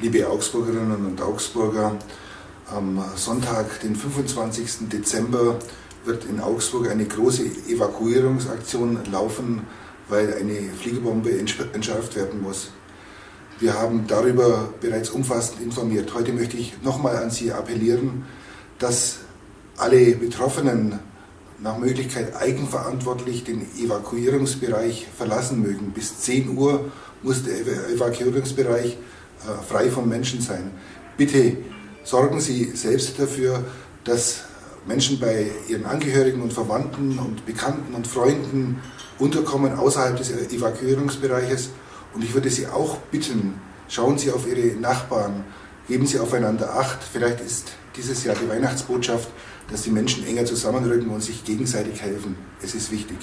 liebe Augsburgerinnen und Augsburger, am Sonntag, den 25. Dezember, wird in Augsburg eine große Evakuierungsaktion laufen, weil eine Fliegerbombe entschärft werden muss. Wir haben darüber bereits umfassend informiert. Heute möchte ich nochmal an Sie appellieren, dass alle Betroffenen nach Möglichkeit eigenverantwortlich den Evakuierungsbereich verlassen mögen. Bis 10 Uhr muss der Evakuierungsbereich frei von Menschen sein. Bitte sorgen Sie selbst dafür, dass Menschen bei ihren Angehörigen und Verwandten und Bekannten und Freunden unterkommen außerhalb des Evakuierungsbereiches. Und ich würde Sie auch bitten, schauen Sie auf Ihre Nachbarn, geben Sie aufeinander Acht. Vielleicht ist dieses Jahr die Weihnachtsbotschaft, dass die Menschen enger zusammenrücken und sich gegenseitig helfen. Es ist wichtig.